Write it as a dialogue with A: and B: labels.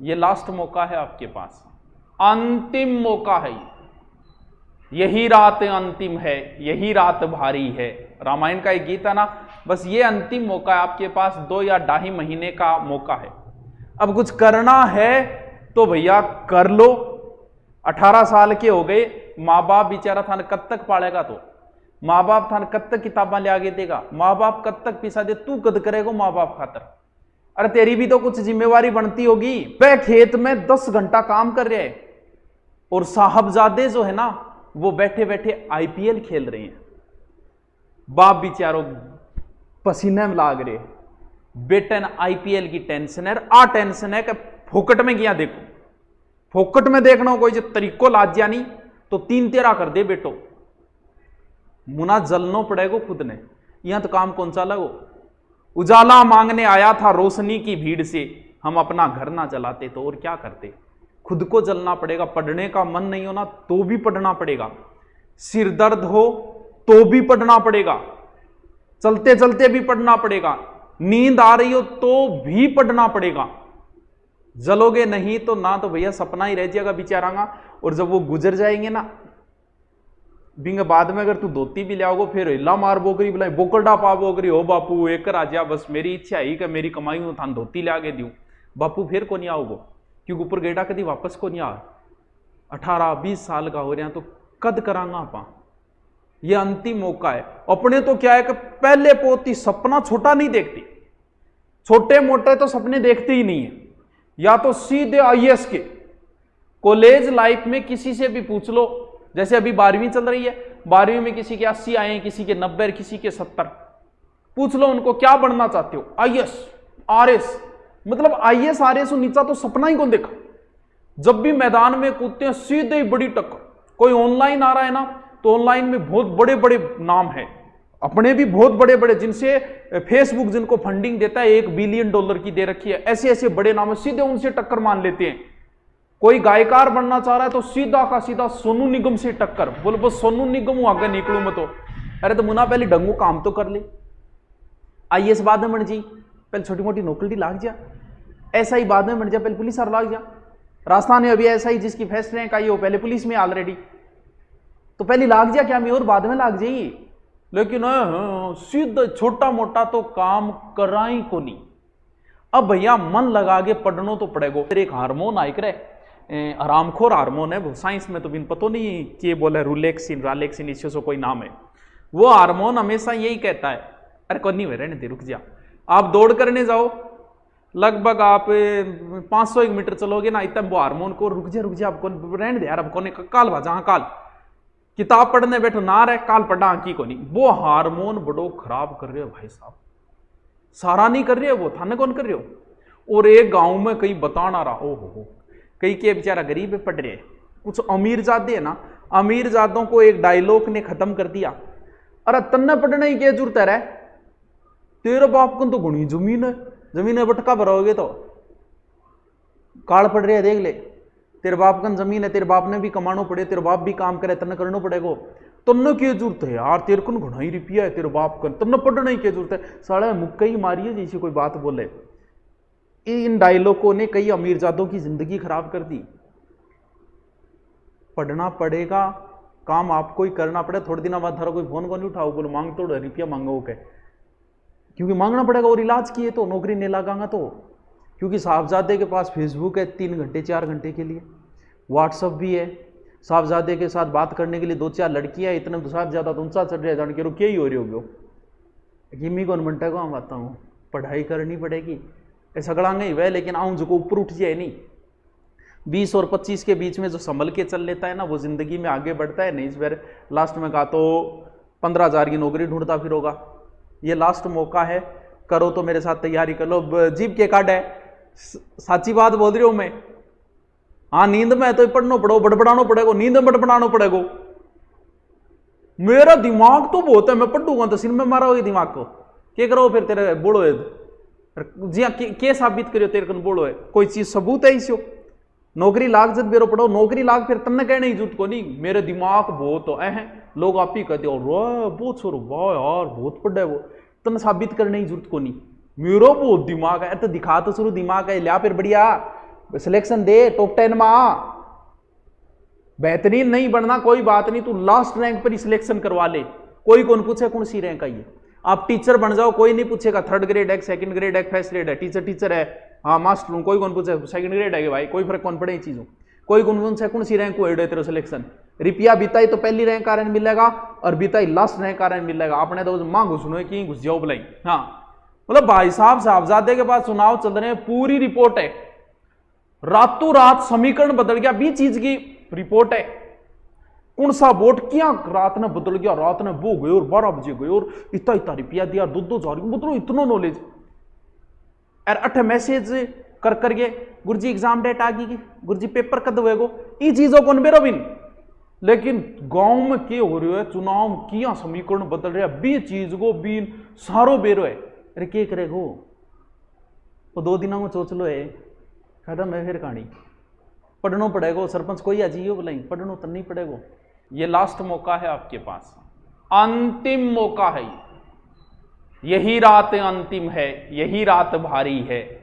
A: ये लास्ट मौका है आपके पास। अंतिम मौका है यही रात अंतिम है, यही रात भारी है। रामायण का एक गीत है ना, बस ये अंतिम मौका है आपके पास, दो या ढाई महीने का मौका है। अब कुछ करना है तो भैया कर लो। अठारह साल के हो गए माँ बाप बेचारा था कब तक पालेगा तो? माँ बाप था कब तक किताबा ले आगे देगा? माँ बाप कब तक पिसा दे? तू कद करेगा माँ बाप खातर? अरे तेरी भी तो कुछ जिम्मेवारी बनती होगी। वह खेत में दस घंटा काम कर रहे और साहबजादे जो है ना, वो बैठे बैठे आईपीएल खेल रहे हैं। बाप बेचारो, पसीने में लाग रहे बेटन आईपीएल की टेंशन है। आ टेंशन है कि फोकट में गया देखो। फोकट में देखना कोई जो तरीको लाज नहीं तो तीन तेरा कर दे बेटो। मुना जलनो पड़ेगा खुद ने। यहाँ तो काम कौन सा लगो? उजाला मांगने आया था रोशनी की भीड़ से। हम अपना घर ना जलाते तो और क्या करते? खुद को जलना पड़ेगा, पढ़ने का मन नहीं होना तो भी पढ़ना पड़ेगा। सिर दर्द हो तो भी पढ़ना पड़ेगा। चलते चलते भी पढ़ना पड़ेगा। नींद आ रही हो तो भी पढ़ना पड़ेगा। जलोगे नहीं तो ना तो भैया सपना ही रह जाएगा बेचारांगा। और जब वो गुजर जाएँगे ना बिंग बाद में अगर तू धोती भी लियाओगे फिर हिला मार बोकरी बुलाई बोकरडा पा बोकरी हो बापू, एक राजा, बस मेरी इच्छा ही कि मेरी कमाई में थान धोती लिया के दू बापू, फिर को नहीं आओगो क्योंकि ऊपर गेटा कभी वापस को नहीं आ अठारह, बीस साल का हो रहा तो कद करांगा आप? ये अंतिम मौका है। अपने तो क्या है कि पहले पोती सपना छोटा नहीं देखती। छोटे मोटे तो सपने देखते ही नहीं है। या तो सीधे आईएएस के। कॉलेज लाइफ में किसी से भी पूछ लो जैसे अभी बारहवीं चल रही है, बारहवीं में किसी के अस्सी आए, किसी के नब्बे किसी के सत्तर। पूछ लो उनको, क्या बनना चाहते हो? आईएएस आरएस मतलब आईएएस आरएस नीचा तो सपना ही कौन देखा? जब भी मैदान में कूदते हैं, सीधे ही बड़ी टक्कर। कोई ऑनलाइन आ रहा है ना तो ऑनलाइन में बहुत बड़े बड़े नाम है। अपने भी बहुत बड़े बड़े जिनसे फेसबुक जिनको फंडिंग देता है, एक बिलियन डॉलर की दे रखी है। ऐसे ऐसे बड़े नाम है, सीधे उनसे टक्कर मान लेते हैं। कोई गायकार बनना चाह रहा है तो सीधा का सीधा सोनू निगम से टक्कर। बोले बस सोनू निगम आगे निकलू मैं तो। अरे तो मुना पहले डंगू काम तो कर ले। आई एस बाद में बन जी पहले छोटी मोटी नौकरी लाग जा। ऐसा ही बाद में बन जा, पहले पुलिस और लाग जा। राजस्थान में अभी ऐसा ही जिसकी फ़र्स्ट रैंक आई हो, पहले पुलिस में ऑलरेडी तो पहले लाग जा, क्या मैं और बाद में लाग जाइए? लेकिन सीधा छोटा मोटा तो काम कराई को नहीं। अब भैया, मन लगा के पढ़नो तो पड़ेगा। एक हारमोन आयक रहे। आरामखोर हारमोन है, वो साइंस में तो बिन पतो नहीं कि बोले, रूलेक्सिन, रालेक्सिन इससे कोई नाम है। वो हारमोन हमेशा यही कहता है, अरे कौन नहीं रहने दे, रुक जा। आप दौड़ करने जाओ। लगभग आप 500 एक मीटर चलोगे ना, इतना वो हारमोन को, रुक जा रुक जा आप कौन रहने दे यार अब कौन काल भाजा हाँ काल। किताब पढ़ने बैठो, ना रहे, काल पढ़ा आंकी को नहीं। वो हारमोन बड़ो खराब कर रहे हो भाई साहब। सारा नहीं कर रहे हो वो, थाने कौन कर रहे हो? और एक गाँव में कहीं बताना रहा ओ हो। कई के बेचारा गरीब है पढ़ रहे कुछ अमीर जादे है ना अमीर जादों को एक डायलॉग ने खत्म कर दिया। अरे तन्ने पढ़ने ही क्या ज़रूरत है तेरे बाप को तो गुणी ज़मीन है। ज़मीन बटका भरोगे तो। काल पड़ रहे है, देख ले। तेरे बाप का ज़मीन है, तेरे बाप ने भी कमानो पड़े, तेरे बाप भी काम करे, तन्ने करना पड़ेगा। तन्ने की ज़रूरत है यार? तेरे को घना ही रुपया है, तेरे बाप का। पढ़ने की ज़रूरत है? साढ़े मुक्का ही मारिए, जैसे कोई बात बोले। इन डायलॉगों ने कई अमीरजादों की ज़िंदगी खराब कर दी। पढ़ना पड़ेगा, काम आपको ही करना पड़ेगा, थोड़े दिन बाद थारा कोई फ़ोन को नहीं उठाओ, बोलो, मांग तो रुपया मांगो के। क्योंकि मांगना पड़ेगा, और इलाज किए तो नौकरी नहीं लगागा तो। क्योंकि साहबजादे के पास फेसबुक है तीन घंटे, चार घंटे के लिए। व्हाट्सअप भी है। साहबजादे के साथ बात करने के लिए दो चार लड़कियाँ इतने तो ज़्यादा तो उनसा चढ़ रहे जान के रो क्या ही हो रही होगी। किमी कौन को हम आता हूँ। पढ़ाई करनी पड़ेगी। सगड़ा नहीं वह लेकिन आऊँ जो ऊपर उठ जाए नहीं। बीस और पच्चीस के बीच में जो संभल के चल लेता है ना, वो ज़िंदगी में आगे बढ़ता है, नहीं, इस बार लास्ट में कहा तो पंद्रह हज़ार की नौकरी ढूंढता फिर होगा। ये लास्ट मौका है, करो तो मेरे साथ तैयारी कर लो। जीप के कार्ड है। साची बात बोल रही हूँ मैं। हाँ नींद में तो पढ़ना पड़ो बड़बड़ानो पड़ेगा, नींद में बड़बड़ाना पड़ेगा। मेरा दिमाग तो बहुत है, मैं पढ़ूँगा तो सिर में मारा होगी दिमाग को। क्या करो फिर तेरे बोलो है जी हाँ के साबित करियो तेरे कन बोलो है। कोई चीज़ सबूत है इसो नौकरी लाग जब बेरो पढ़ो नौकरी लाग फिर तन्ने कहने ज़रूरत को नहीं मेरे दिमाग बहुत है। लोग आप ही कहते हो बहुत छोरो वाह यार, बहुत है वो। तन साबित करने की ज़रूरत को नहीं मेरा बहुत दिमाग है तो दिखा तो शुरू दिमाग है, लिया फिर बढ़िया। सिलेक्शन दे टॉप टेन में आ। बेहतरीन नहीं बनना कोई बात नहीं, तू लास्ट रैंक पर ही सिलेक्शन करवा ले। कोई कौन पूछे, कौन सी रैंक आई है? आप टीचर बन जाओ, कोई नहीं पूछेगा थर्ड ग्रेड है सेकंड ग्रेड है फ़र्स्ट ग्रेड है टीचर टीचर है। हाँ मास्टर हूँ, कोई कौन पूछे? सेकंड ग्रेड है भाई, कोई फ़र्क कौन पड़े ये चीज़ों? कोई कौन कौन से, कौन सी रैंक हुए? तेरे सिलेक्शन रिपिया बीता ही तो पहली रैंक कारण मिलेगा और बीता ही लास्ट रैंक कारण मिलेगा। आपने तो माँ घुसनो की घुस जाओ बुलाई हाँ। मतलब भाई साहब, साहबजादे के पास चुनाव चल रहे हैं, पूरी रिपोर्ट है। रातों रात समीकरण बदल गया, बीस चीज़ की रिपोर्ट है। कौन सा वोट क्या? रात ने बदल गया, रात ने वो गए और बारह बजे गए और इतना इतना रुपया दिया दो दो हज़ार मतलब इतना नॉलेज यार, अठ मैसेज कर करके गुरुजी एग्ज़ाम डेट आ गई गुरुजी पेपर कद हुएगो? ई चीज़ों को मेरा बिन लेकिन गाँव में क्या हो रहा है, चुनाव किया, समीकरण बदल रहा है, बी चीज़ को बीन सारो बेरो है। अरे, क्या करेगो वो दो दिनों में सोच लो है खत्म है फिर कहानी। पढ़ना पड़ेगा, सरपंच कोई अजीब बोलाई, पढ़ना तो नहीं पड़ेगा। ये लास्ट मौका है आपके पास। अंतिम मौका है यही रात अंतिम है, यही रात भारी है।